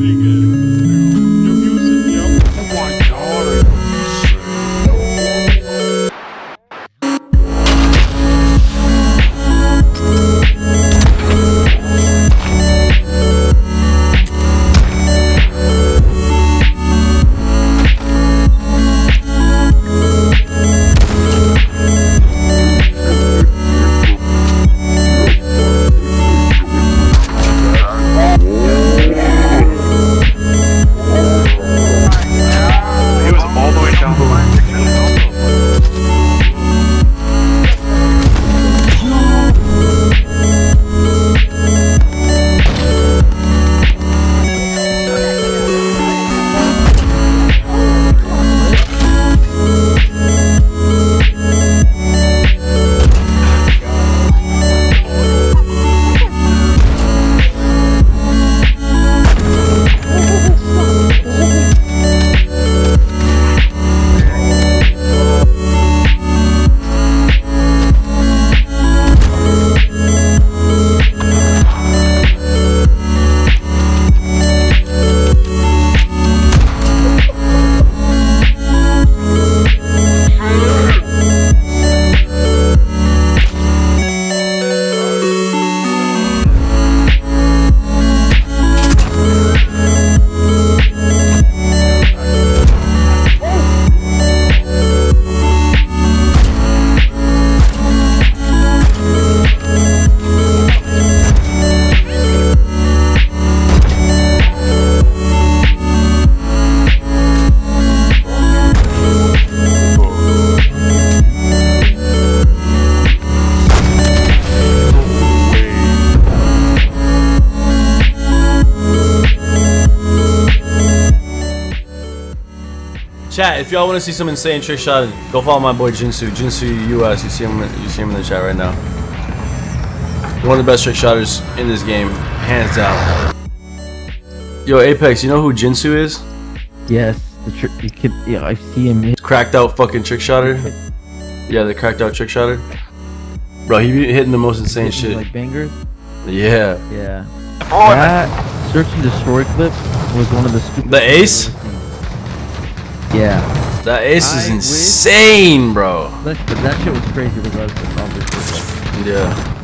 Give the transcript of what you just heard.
Rodriguez. Chat, if y'all want to see some insane trick shot, go follow my boy Jinsu. Jinsu US. You see him. You see him in the chat right now. One of the best trick shotters in this game, hands down. Yo, Apex, you know who Jinsu is? Yes, the trick. You could, yeah, I see him. Cracked out fucking trick shotter. Yeah, the cracked out trick shotter. Bro, he be hitting the most insane hitting, shit. Like bangers. Yeah. Yeah. That search and destroy clip was one of the stupid. The ace? Yeah. That ace is I wish- insane, bro. That, but that shit was crazy regardless of obviously. Yeah.